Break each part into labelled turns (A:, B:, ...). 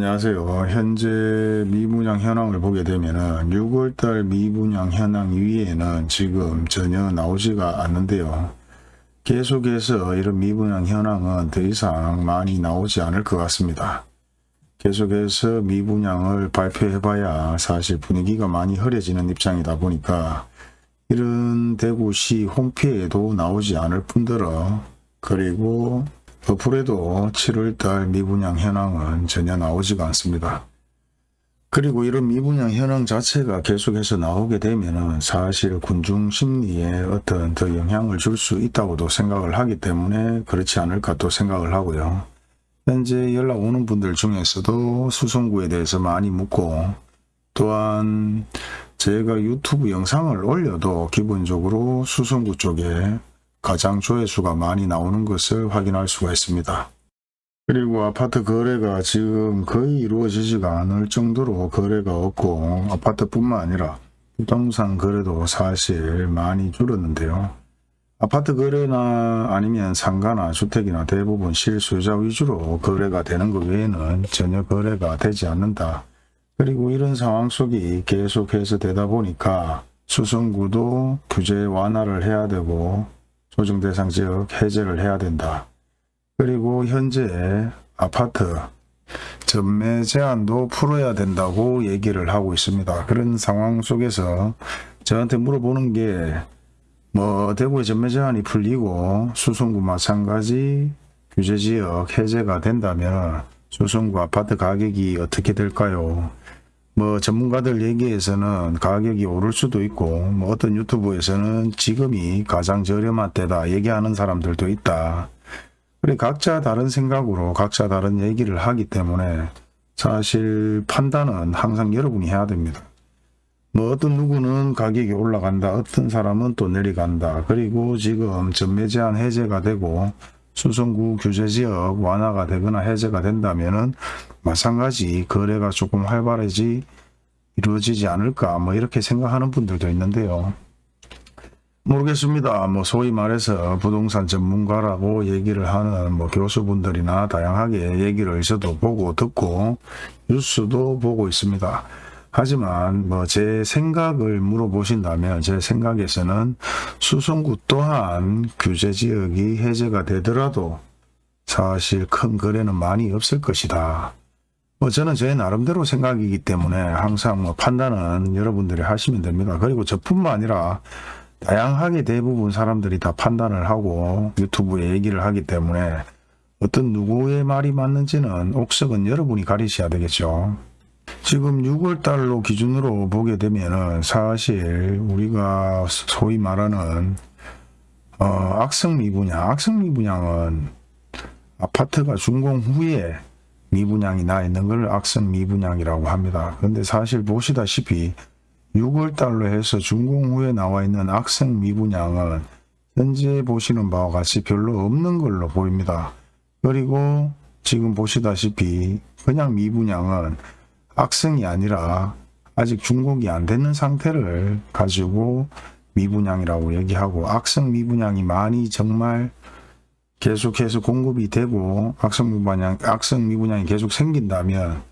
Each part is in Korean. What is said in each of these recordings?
A: 안녕하세요. 현재 미분양 현황을 보게 되면은 6월달 미분양 현황 위에는 지금 전혀 나오지가 않는데요. 계속해서 이런 미분양 현황은 더 이상 많이 나오지 않을 것 같습니다. 계속해서 미분양을 발표해 봐야 사실 분위기가 많이 흐려지는 입장이다 보니까 이런 대구시 홈페이지에도 나오지 않을 뿐더러 그리고 어플에도 7월달 미분양 현황은 전혀 나오지가 않습니다. 그리고 이런 미분양 현황 자체가 계속해서 나오게 되면 사실 군중 심리에 어떤 더 영향을 줄 수 있다고도 생각을 하기 때문에 그렇지 않을까 또 생각을 하고요. 현재 연락 오는 분들 중에서도 수성구에 대해서 많이 묻고 또한 제가 유튜브 영상을 올려도 기본적으로 수성구 쪽에 가장 조회수가 많이 나오는 것을 확인할 수가 있습니다. 그리고 아파트 거래가 지금 거의 이루어지지가 않을 정도로 거래가 없고 아파트뿐만 아니라 부동산 거래도 사실 많이 줄었는데요. 아파트 거래나 아니면 상가나 주택이나 대부분 실수요자 위주로 거래가 되는 것 외에는 전혀 거래가 되지 않는다. 그리고 이런 상황 속이 계속해서 되다 보니까 수성구도 규제 완화를 해야 되고 조정 대상 지역 해제를 해야 된다. 그리고 현재 아파트 전매 제한도 풀어야 된다고 얘기를 하고 있습니다. 그런 상황 속에서 저한테 물어보는 게 뭐 대구의 전매 제한이 풀리고 수성구 마찬가지 규제 지역 해제가 된다면 수성구 아파트 가격이 어떻게 될까요? 뭐 전문가들 얘기에서는 가격이 오를 수도 있고 뭐 어떤 유튜브에서는 지금이 가장 저렴한 때다 얘기하는 사람들도 있다. 그래 각자 다른 생각으로 각자 다른 얘기를 하기 때문에 사실 판단은 항상 여러분이 해야 됩니다. 뭐 어떤 누구는 가격이 올라간다 어떤 사람은 또 내려간다 그리고 지금 전매 제한 해제가 되고 수성구 규제지역 완화가 되거나 해제가 된다면 은 마찬가지 거래가 조금 활발해지 이루어지지 않을까 뭐 이렇게 생각하는 분들도 있는데요. 모르겠습니다. 뭐 소위 말해서 부동산 전문가라고 얘기를 하는 뭐 교수분들이나 다양하게 얘기를 저도 보고 듣고 뉴스도 보고 있습니다. 하지만 뭐 제 생각을 물어보신다면 제 생각에서는 수성구 또한 규제 지역이 해제가 되더라도 사실 큰 거래는 많이 없을 것이다. 뭐 저는 제 나름대로 생각이기 때문에 항상 뭐 판단은 여러분들이 하시면 됩니다. 그리고 저뿐만 아니라 다양하게 대부분 사람들이 다 판단을 하고 유튜브에 얘기를 하기 때문에 어떤 누구의 말이 맞는지는 옥석은 여러분이 가리셔야 되겠죠. 지금 6월달로 기준으로 보게 되면 사실 우리가 소위 말하는 어, 악성 미분양, 악성 미분양은 아파트가 준공 후에 미분양이 나 있는 걸 악성 미분양이라고 합니다. 그런데 사실 보시다시피 6월달로 해서 준공 후에 나와 있는 악성 미분양은 현재 보시는 바와 같이 별로 없는 걸로 보입니다. 그리고 지금 보시다시피 그냥 미분양은 악성이 아니라 아직 준공이 안 되는 상태를 가지고 미분양이라고 얘기하고 악성 미분양이 많이 정말 계속해서 공급이 되고 악성 미분양, 악성 미분양이 계속 생긴다면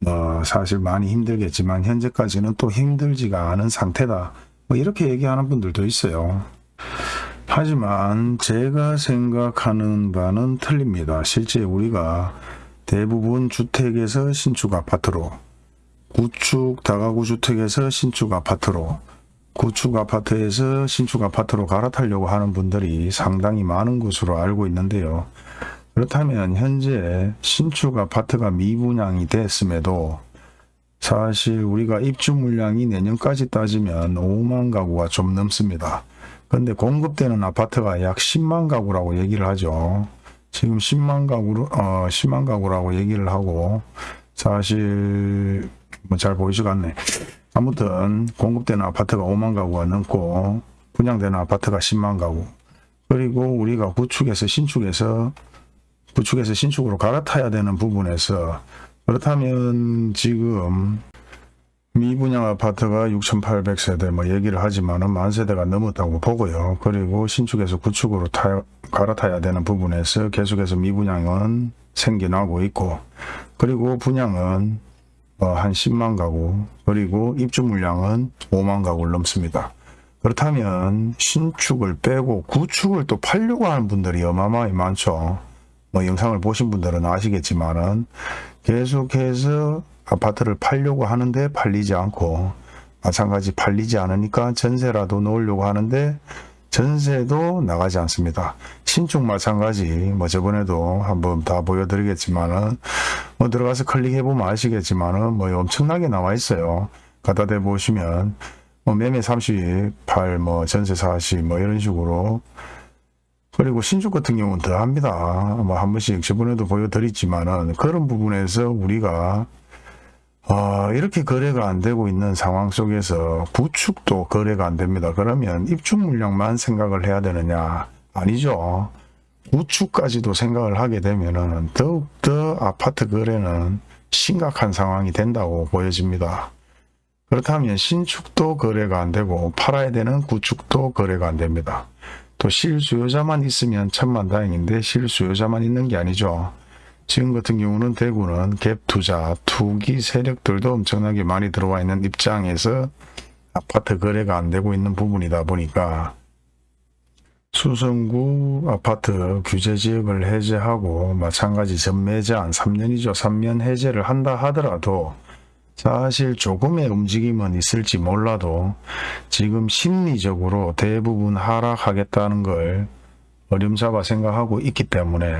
A: 뭐 사실 많이 힘들겠지만 현재까지는 또 힘들지가 않은 상태다. 뭐 이렇게 얘기하는 분들도 있어요. 하지만 제가 생각하는 바는 틀립니다. 실제 우리가 대부분 주택에서 신축 아파트로 구축 다가구 주택에서 신축 아파트로 구축 아파트에서 신축 아파트로 갈아타려고 하는 분들이 상당히 많은 것으로 알고 있는데요. 그렇다면 현재 신축 아파트가 미분양이 됐음에도 사실 우리가 입주 물량이 내년까지 따지면 5만 가구가 좀 넘습니다. 그런데 공급되는 아파트가 약 10만 가구라고 얘기를 하죠. 지금 10만 가구로 어 10만 가구라고 얘기를 하고 사실 뭐 잘 보이지가 않네. 아무튼 공급되는 아파트가 5만 가구가 넘고 분양되는 아파트가 10만 가구 그리고 우리가 구축에서 신축에서 구축에서 신축으로 갈아타야 되는 부분에서 그렇다면 지금 미분양 아파트가 6,800세대 뭐 얘기를 하지만은 만 세대가 넘었다고 보고요. 그리고 신축에서 구축으로 타, 갈아타야 되는 부분에서 계속해서 미분양은 생겨나고 있고 그리고 분양은 어, 한 10만 가구 그리고 입주 물량은 5만 가구를 넘습니다. 그렇다면 신축을 빼고 구축을 또 팔려고 하는 분들이 어마어마하게 많죠. 뭐 영상을 보신 분들은 아시겠지만은 계속해서 아파트를 팔려고 하는데 팔리지 않고 마찬가지 팔리지 않으니까 전세라도 놓으려고 하는데 전세도 나가지 않습니다. 신축 마찬가지 뭐 저번에도 한번 다 보여드리겠지만은 뭐 들어가서 클릭해 보면 아시겠지만은 뭐 엄청나게 나와 있어요. 갖다 대 보시면 뭐 매매 38, 뭐 전세 40, 뭐 이런 식으로 그리고 신축 같은 경우는 더 합니다. 뭐 한 번씩 저번에도 보여드렸지만은 그런 부분에서 우리가 아, 이렇게 거래가 안 되고 있는 상황 속에서 구축도 거래가 안 됩니다. 그러면 입주 물량만 생각을 해야 되느냐? 아니죠. 구축까지도 생각을 하게 되면은 더욱더 아파트 거래는 심각한 상황이 된다고 보여집니다. 그렇다면 신축도 거래가 안 되고 팔아야 되는 구축도 거래가 안 됩니다. 또 실수요자만 있으면 천만다행인데 실수요자만 있는 게 아니죠. 지금 같은 경우는 대구는 갭 투자, 투기 세력들도 엄청나게 많이 들어와 있는 입장에서 아파트 거래가 안 되고 있는 부분이다 보니까 수성구 아파트 규제 지역을 해제하고 마찬가지 전매 제한 3년이죠. 3년 해제를 한다 하더라도 사실 조금의 움직임은 있을지 몰라도 지금 심리적으로 대부분 하락하겠다는 걸 어림잡아 생각하고 있기 때문에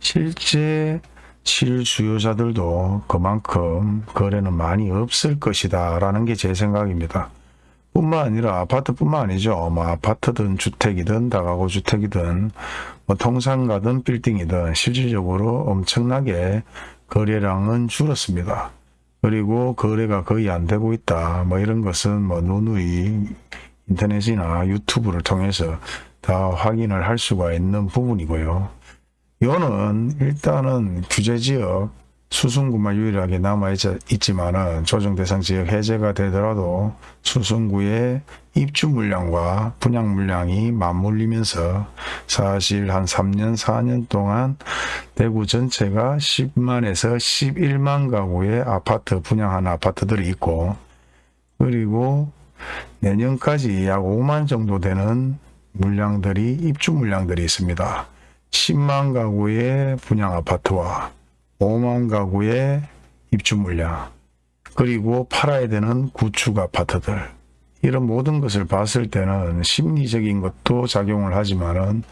A: 실제 실수요자들도 그만큼 거래는 많이 없을 것이다 라는 게 제 생각입니다. 뿐만 아니라 아파트뿐만 아니죠. 뭐 아파트든 주택이든 다가구 주택이든 뭐 통상가든 빌딩이든 실질적으로 엄청나게 거래량은 줄었습니다. 그리고 거래가 거의 안 되고 있다. 뭐 이런 것은 뭐 누누이 인터넷이나 유튜브를 통해서 다 확인을 할 수가 있는 부분이고요. 이거는 일단은 규제지역 수성구만 유일하게 남아있지만 은 조정대상 지역 해제가 되더라도 수성구의 입주 물량과 분양 물량이 맞물리면서 사실 한 3년 4년 동안 대구 전체가 10만에서 11만 가구의 아파트 분양한 아파트들이 있고 그리고 내년까지 약 5만 정도 되는 물량들이 입주 물량들이 있습니다. 10만 가구의 분양 아파트와 5만 가구의 입주 물량 그리고 팔아야 되는 구축 아파트들 이런 모든 것을 봤을 때는 심리적인 것도 작용을 하지만 은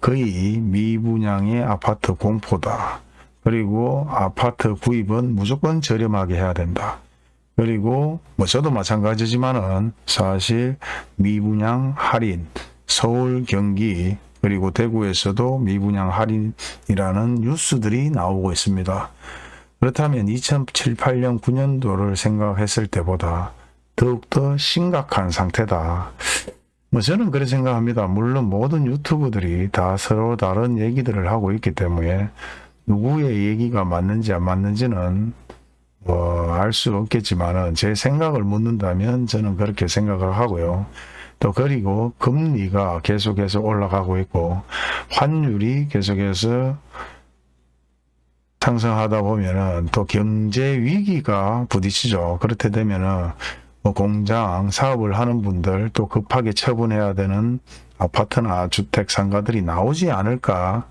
A: 거의 미분양의 아파트 공포다. 그리고 아파트 구입은 무조건 저렴하게 해야 된다. 그리고 뭐 저도 마찬가지지만은 사실 미분양 할인 서울, 경기 그리고 대구에서도 미분양 할인이라는 뉴스들이 나오고 있습니다. 그렇다면 2007, 8년, 9년도를 생각했을 때보다 더욱더 심각한 상태다. 뭐 저는 그렇게 생각합니다. 물론 모든 유튜브들이 다 서로 다른 얘기들을 하고 있기 때문에 누구의 얘기가 맞는지 안 맞는지는 뭐 알 수 없겠지만 은 제 생각을 묻는다면 저는 그렇게 생각을 하고요. 또 그리고 금리가 계속해서 올라가고 있고 환율이 계속해서 상승하다 보면은 또 경제 위기가 부딪히죠. 그렇게 되면은 뭐 공장 사업을 하는 분들 또 급하게 처분해야 되는 아파트나 주택 상가들이 나오지 않을까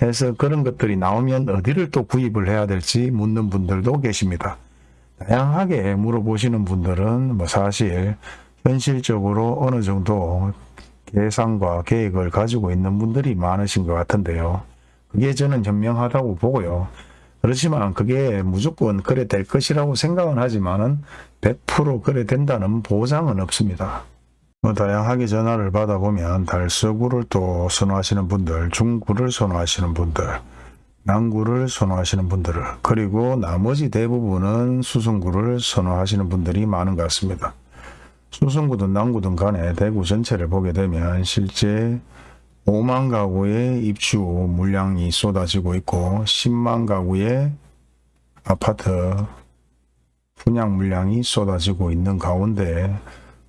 A: 해서 그런 것들이 나오면 어디를 또 구입을 해야 될지 묻는 분들도 계십니다. 다양하게 물어보시는 분들은 뭐 사실 현실적으로 어느 정도 계산과 계획을 가지고 있는 분들이 많으신 것 같은데요. 그게 저는 현명하다고 보고요. 그렇지만 그게 무조건 그래 될 것이라고 생각은 하지만은 100% 그래 된다는 보장은 없습니다. 뭐 다양하게 전화를 받아보면 달서구를 또 선호하시는 분들, 중구를 선호하시는 분들, 남구를 선호하시는 분들, 그리고 나머지 대부분은 수성구를 선호하시는 분들이 많은 것 같습니다. 수성구든 남구든 간에 대구 전체를 보게 되면 실제 5만 가구의 입주 물량이 쏟아지고 있고 10만 가구의 아파트 분양 물량이 쏟아지고 있는 가운데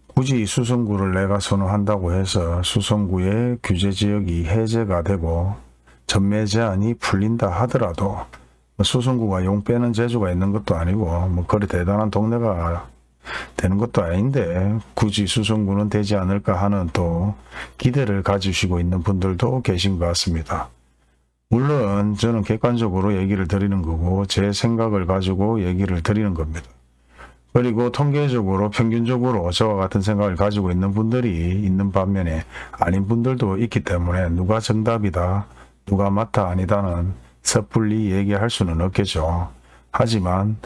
A: 굳이 수성구를 내가 선호한다고 해서 수성구의 규제지역이 해제가 되고 전매 제한이 풀린다 하더라도 수성구가 용 빼는 재주가 있는 것도 아니고 뭐 그리 대단한 동네가 되는 것도 아닌데 굳이 수성구는 되지 않을까 하는 또 기대를 가지시고 있는 분들도 계신 것 같습니다. 물론 저는 객관적으로 얘기를 드리는 거고 제 생각을 가지고 얘기를 드리는 겁니다. 그리고 통계적으로 평균적으로 저와 같은 생각을 가지고 있는 분들이 있는 반면에 아닌 분들도 있기 때문에 누가 정답이다 누가 맞다 아니다는 섣불리 얘기할 수는 없겠죠. 하지만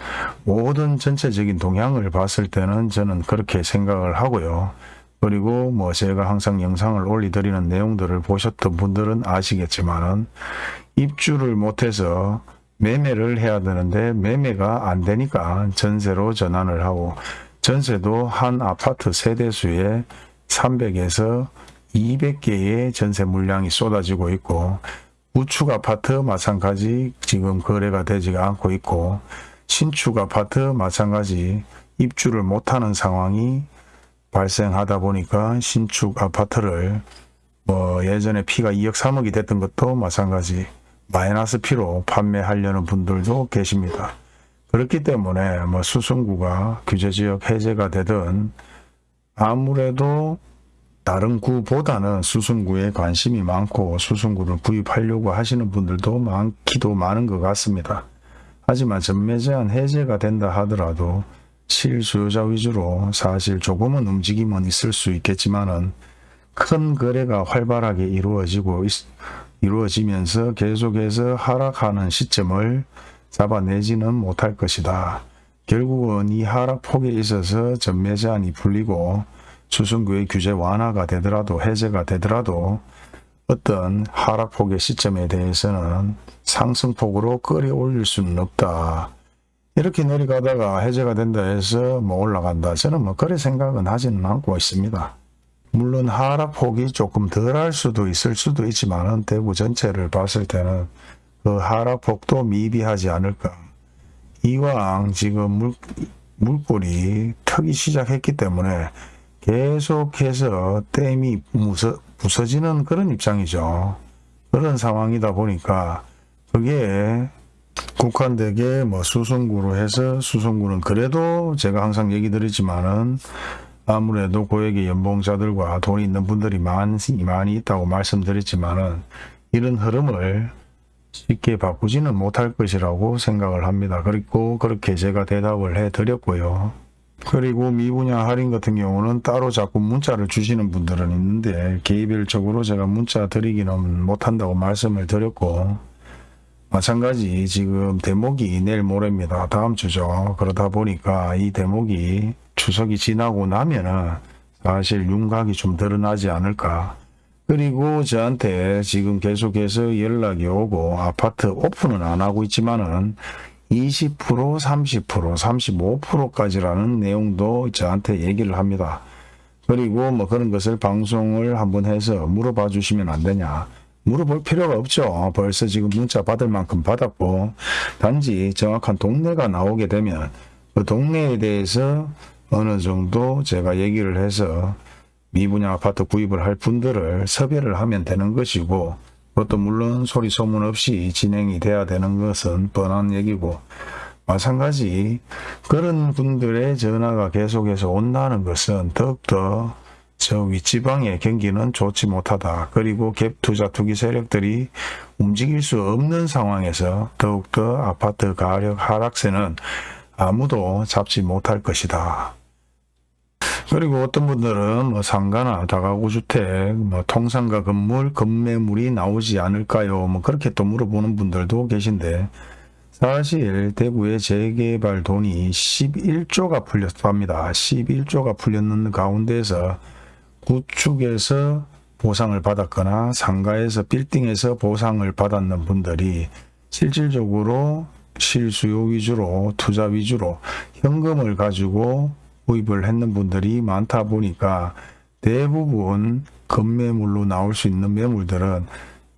A: 모든 전체적인 동향을 봤을 때는 저는 그렇게 생각을 하고요. 그리고 뭐 제가 항상 영상을 올리드리는 내용들을 보셨던 분들은 아시겠지만은 입주를 못해서 매매를 해야 되는데 매매가 안 되니까 전세로 전환을 하고 전세도 한 아파트 세대수에 300에서 200개의 전세 물량이 쏟아지고 있고 우측 아파트 마찬가지 지금 거래가 되지가 않고 있고 신축 아파트 마찬가지 입주를 못하는 상황이 발생하다 보니까 신축 아파트를 뭐 예전에 피가 2억 3억이 됐던 것도 마찬가지 마이너스 피로 판매하려는 분들도 계십니다. 그렇기 때문에 뭐 수성구가 규제지역 해제가 되든 아무래도 다른 구보다는 수성구에 관심이 많고 수성구를 구입하려고 하시는 분들도 많기도 많은 것 같습니다. 하지만 전매 제한 해제가 된다 하더라도 실수요자 위주로 사실 조금은 움직임은 있을 수 있겠지만 은 큰 거래가 활발하게 이루어지고 있, 이루어지면서 계속해서 하락하는 시점을 잡아내지는 못할 것이다. 결국은 이 하락폭에 있어서 전매 제한이 풀리고 수성구의 규제 완화가 되더라도 해제가 되더라도 어떤 하락폭의 시점에 대해서는 상승폭으로 끌어올릴 수는 없다. 이렇게 내려가다가 해제가 된다 해서 뭐 올라간다. 저는 뭐 그래 생각은 하지는 않고 있습니다. 물론 하락폭이 조금 덜 할 수도 있을 수도 있지만 대구 전체를 봤을 때는 그 하락폭도 미비하지 않을까. 이왕 지금 물, 물꼬리 터기 시작했기 때문에 계속해서 댐이 무서, 부서지는 그런 입장이죠. 그런 상황이다 보니까 그게 국한되게 뭐 수성구로 해서 수성구는 그래도 제가 항상 얘기 드리지만은 아무래도 고액의 연봉자들과 돈이 있는 분들이 많이, 많이 있다고 말씀드렸지만은 이런 흐름을 쉽게 바꾸지는 못할 것이라고 생각을 합니다. 그리고 그렇게 제가 대답을 해 드렸고요. 그리고 미분야 할인 같은 경우는 따로 자꾸 문자를 주시는 분들은 있는데 개별적으로 제가 문자 드리기는 못한다고 말씀을 드렸고 마찬가지 지금 대목이 내일 모레입니다. 다음 주죠. 그러다 보니까 이 대목이 추석이 지나고 나면은 사실 윤곽이 좀 드러나지 않을까. 그리고 저한테 지금 계속해서 연락이 오고 아파트 오픈은 안 하고 있지만은 20%, 30%, 35%까지라는 내용도 저한테 얘기를 합니다. 그리고 뭐 그런 것을 방송을 한번 해서 물어봐 주시면 안 되냐. 물어볼 필요가 없죠. 벌써 지금 문자 받을 만큼 받았고 단지 정확한 동네가 나오게 되면 그 동네에 대해서 어느 정도 제가 얘기를 해서 미분양 아파트 구입을 할 분들을 섭외를 하면 되는 것이고 그것도 물론 소리 소문 없이 진행이 돼야 되는 것은 뻔한 얘기고 마찬가지 그런 분들의 전화가 계속해서 온다는 것은 더욱더 저 윗지방의 경기는 좋지 못하다. 그리고 갭 투자 투기 세력들이 움직일 수 없는 상황에서 더욱더 아파트 가격 하락세는 아무도 잡지 못할 것이다. 그리고 어떤 분들은 뭐 상가나 다가구 주택, 뭐 통상가 건물, 건매물이 나오지 않을까요? 뭐 그렇게 또 물어보는 분들도 계신데 사실 대구의 재개발 돈이 11조가 풀렸답니다. 11조가 풀렸는 가운데서 구축에서 보상을 받았거나 상가에서 빌딩에서 보상을 받았는 분들이 실질적으로 실수요 위주로 투자 위주로 현금을 가지고 구입을 했는 분들이 많다 보니까 대부분 건매물로 나올 수 있는 매물들은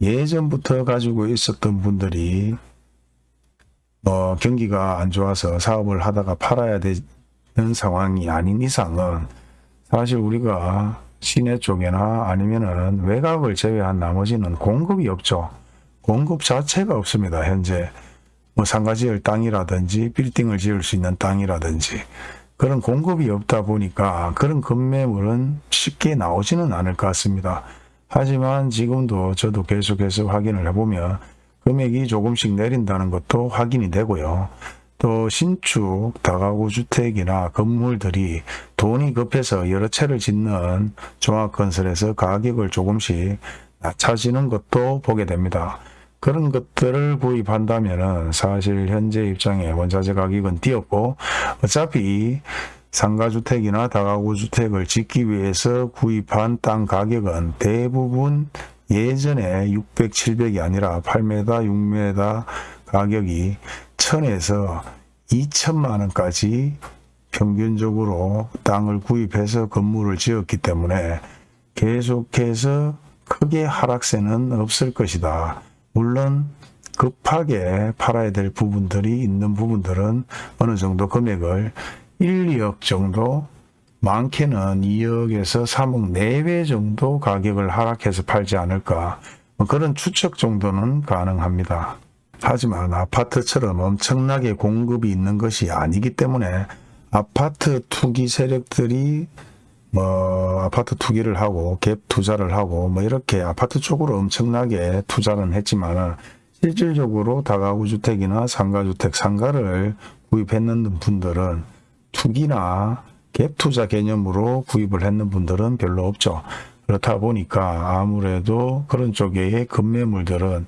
A: 예전부터 가지고 있었던 분들이 뭐 경기가 안 좋아서 사업을 하다가 팔아야 되는 상황이 아닌 이상은 사실 우리가 시내 쪽이나 아니면은 외곽을 제외한 나머지는 공급이 없죠. 공급 자체가 없습니다. 현재 뭐 상가 지을 땅이라든지 빌딩을 지을 수 있는 땅이라든지 그런 공급이 없다 보니까 그런 급매물은 쉽게 나오지는 않을 것 같습니다. 하지만 지금도 저도 계속해서 확인을 해보면 금액이 조금씩 내린다는 것도 확인이 되고요. 또 신축 다가구 주택이나 건물들이 돈이 급해서 여러 채를 짓는 종합건설에서 가격을 조금씩 낮춰지는 것도 보게 됩니다. 그런 것들을 구입한다면 사실 현재 입장에 원자재 가격은 뛰었고 어차피 상가주택이나 다가구주택을 짓기 위해서 구입한 땅 가격은 대부분 예전에 600, 700이 아니라 8m, 6m 가격이 1000에서 2천만 원까지 평균적으로 땅을 구입해서 건물을 지었기 때문에 계속해서 크게 하락세는 없을 것이다. 물론 급하게 팔아야 될 부분들이 있는 부분들은 어느 정도 금액을 1, 2억 정도 많게는 2억에서 3억 내외 정도 가격을 하락해서 팔지 않을까 뭐 그런 추측 정도는 가능합니다. 하지만 아파트처럼 엄청나게 공급이 있는 것이 아니기 때문에 아파트 투기 세력들이 뭐 아파트 투기를 하고 갭 투자를 하고 뭐 이렇게 아파트 쪽으로 엄청나게 투자는 했지만 실질적으로 다가구 주택이나 상가주택 상가를 구입했는 분들은 투기나 갭 투자 개념으로 구입을 했는 분들은 별로 없죠. 그렇다 보니까 아무래도 그런 쪽의 급매물들은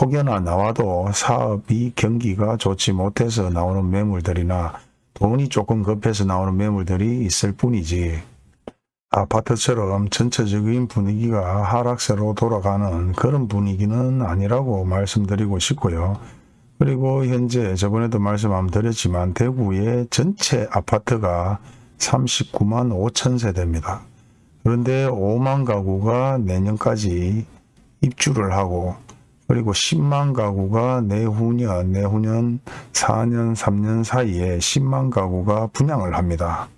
A: 혹여나 나와도 사업이 경기가 좋지 못해서 나오는 매물들이나 돈이 조금 급해서 나오는 매물들이 있을 뿐이지 아파트처럼 전체적인 분위기가 하락세로 돌아가는 그런 분위기는 아니라고 말씀드리고 싶고요. 그리고 현재 저번에도 말씀 한번 드렸지만 대구의 전체 아파트가 39만 5천 세대입니다. 그런데 5만 가구가 내년까지 입주를 하고 그리고 10만 가구가 내후년, 내후년 4년, 3년 사이에 10만 가구가 분양을 합니다.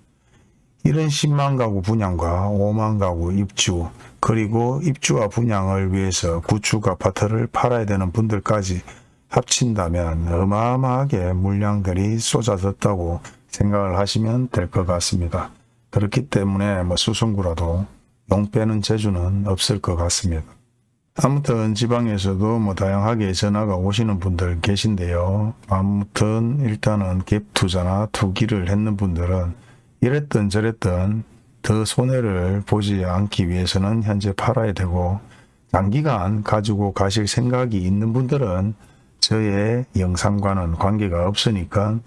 A: 이런 10만 가구 분양과 5만 가구 입주 그리고 입주와 분양을 위해서 구축 아파트를 팔아야 되는 분들까지 합친다면 어마어마하게 물량들이 쏟아졌다고 생각을 하시면 될 것 같습니다. 그렇기 때문에 뭐 수성구라도 용 빼는 재주는 없을 것 같습니다. 아무튼 지방에서도 뭐 다양하게 전화가 오시는 분들 계신데요. 아무튼 일단은 갭 투자나 투기를 했는 분들은 이랬던 저랬던 더 손해를 보지 않기 위해서는 현재 팔아야 되고 장기간 가지고 가실 생각이 있는 분들은 저의 영상과는 관계가 없으니까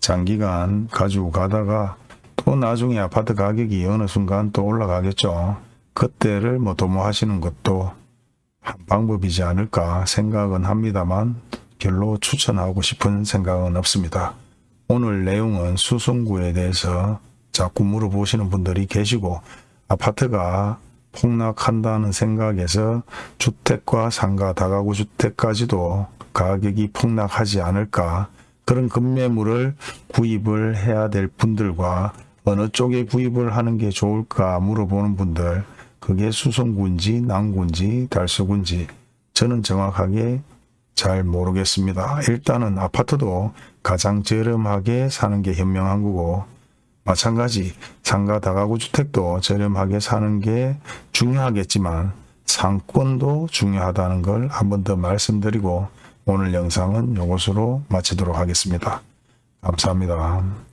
A: 장기간 가지고 가다가 또 나중에 아파트 가격이 어느 순간 또 올라가겠죠. 그때를 뭐 도모하시는 것도 한 방법이지 않을까 생각은 합니다만 별로 추천하고 싶은 생각은 없습니다. 오늘 내용은 수성구에 대해서 자꾸 물어보시는 분들이 계시고 아파트가 폭락한다는 생각에서 주택과 상가 다가구 주택까지도 가격이 폭락하지 않을까 그런 급매물을 구입을 해야 될 분들과 어느 쪽에 구입을 하는 게 좋을까 물어보는 분들 그게 수성구인지 남구인지 달서구인지 저는 정확하게 잘 모르겠습니다. 일단은 아파트도 가장 저렴하게 사는 게 현명한 거고 마찬가지 상가 다가구 주택도 저렴하게 사는 게 중요하겠지만 상권도 중요하다는 걸 한 번 더 말씀드리고 오늘 영상은 이것으로 마치도록 하겠습니다. 감사합니다.